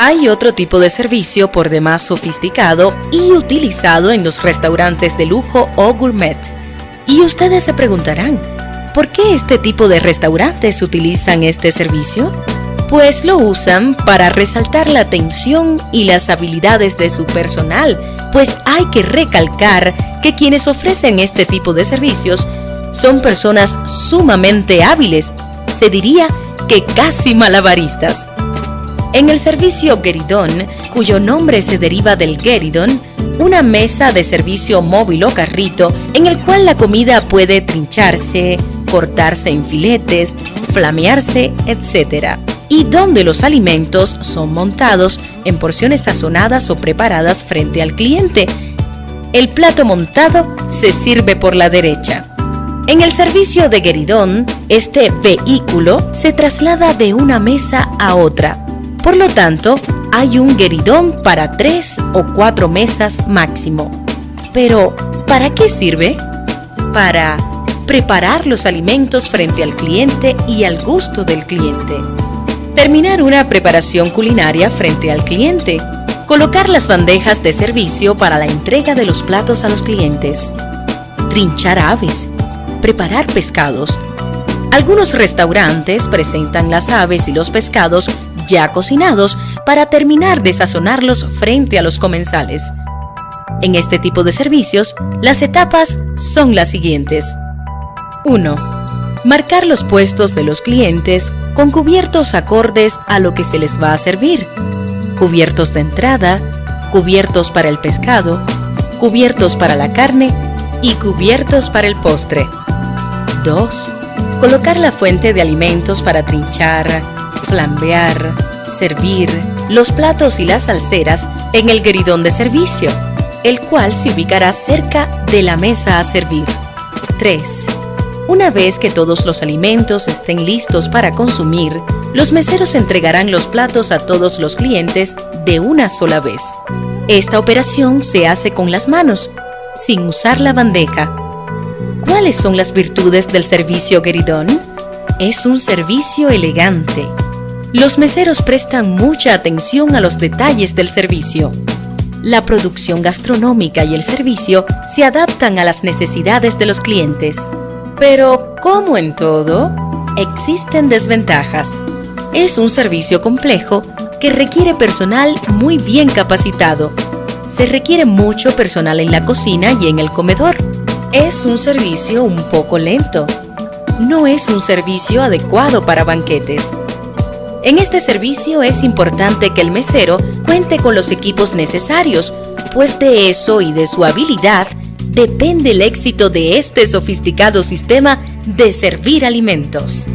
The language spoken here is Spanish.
Hay otro tipo de servicio por demás sofisticado y utilizado en los restaurantes de lujo o gourmet. Y ustedes se preguntarán, ¿por qué este tipo de restaurantes utilizan este servicio? Pues lo usan para resaltar la atención y las habilidades de su personal, pues hay que recalcar que quienes ofrecen este tipo de servicios son personas sumamente hábiles, se diría que casi malabaristas. En el servicio Gueridón, cuyo nombre se deriva del Gueridón, una mesa de servicio móvil o carrito en el cual la comida puede trincharse, cortarse en filetes, flamearse, etc. Y donde los alimentos son montados en porciones sazonadas o preparadas frente al cliente. El plato montado se sirve por la derecha. En el servicio de Gueridón, este vehículo se traslada de una mesa a otra por lo tanto, hay un gueridón para tres o cuatro mesas máximo. Pero, ¿para qué sirve? Para preparar los alimentos frente al cliente y al gusto del cliente. Terminar una preparación culinaria frente al cliente. Colocar las bandejas de servicio para la entrega de los platos a los clientes. Trinchar aves. Preparar pescados. Algunos restaurantes presentan las aves y los pescados ya cocinados para terminar de sazonarlos frente a los comensales. En este tipo de servicios, las etapas son las siguientes. 1. Marcar los puestos de los clientes con cubiertos acordes a lo que se les va a servir. Cubiertos de entrada, cubiertos para el pescado, cubiertos para la carne y cubiertos para el postre. 2. Colocar la fuente de alimentos para trinchar, flambear, servir los platos y las salseras en el gueridón de servicio, el cual se ubicará cerca de la mesa a servir. 3. Una vez que todos los alimentos estén listos para consumir, los meseros entregarán los platos a todos los clientes de una sola vez. Esta operación se hace con las manos, sin usar la bandeja. ¿Cuáles son las virtudes del servicio Gueridón? Es un servicio elegante, los meseros prestan mucha atención a los detalles del servicio. La producción gastronómica y el servicio se adaptan a las necesidades de los clientes. Pero, como en todo, existen desventajas. Es un servicio complejo que requiere personal muy bien capacitado. Se requiere mucho personal en la cocina y en el comedor es un servicio un poco lento. No es un servicio adecuado para banquetes. En este servicio es importante que el mesero cuente con los equipos necesarios, pues de eso y de su habilidad depende el éxito de este sofisticado sistema de servir alimentos.